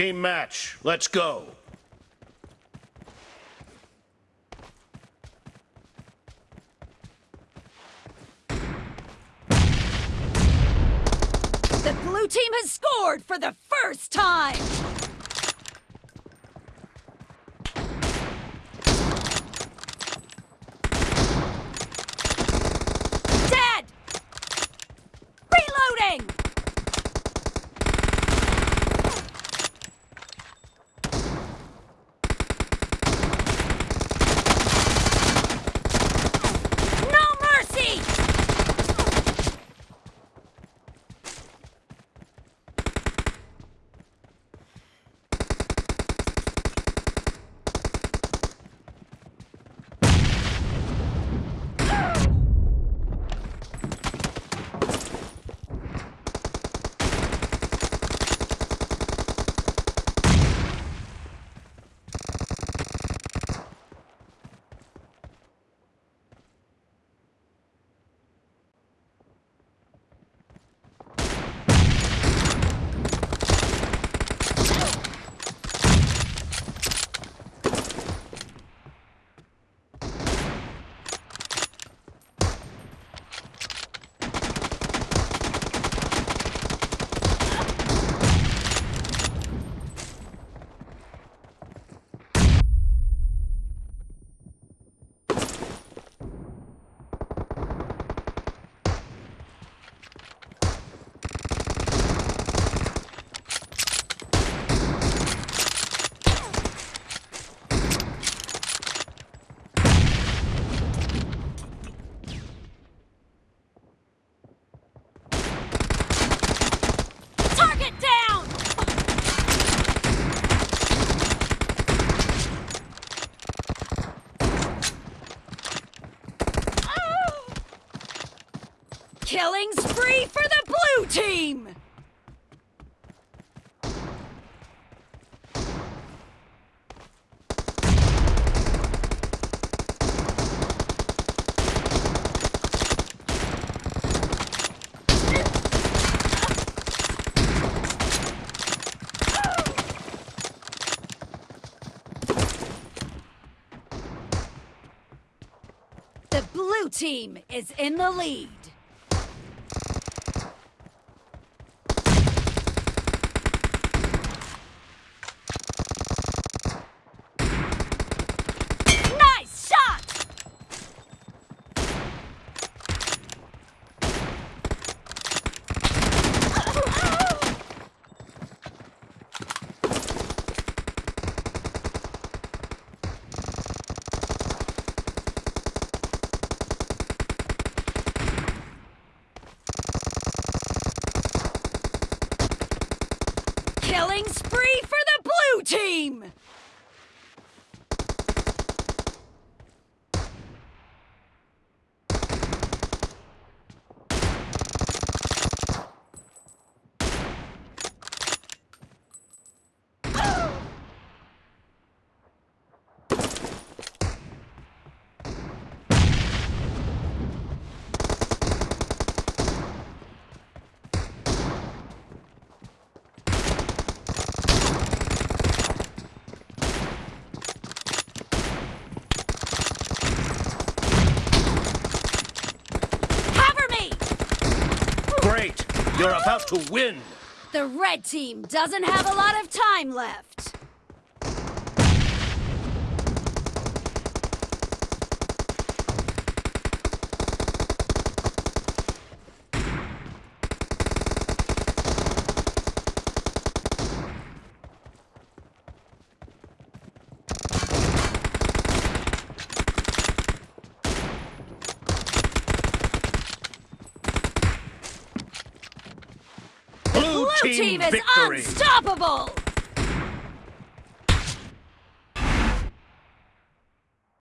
Team match, let's go. The blue team has scored for the first time! Killing spree for the blue team! The blue team is in the lead. Nice shot! Killing spree for the blue team! Cover me! Great, you're about to win. The red team doesn't have a lot of time left. Blue, Blue team is victory. unstoppable!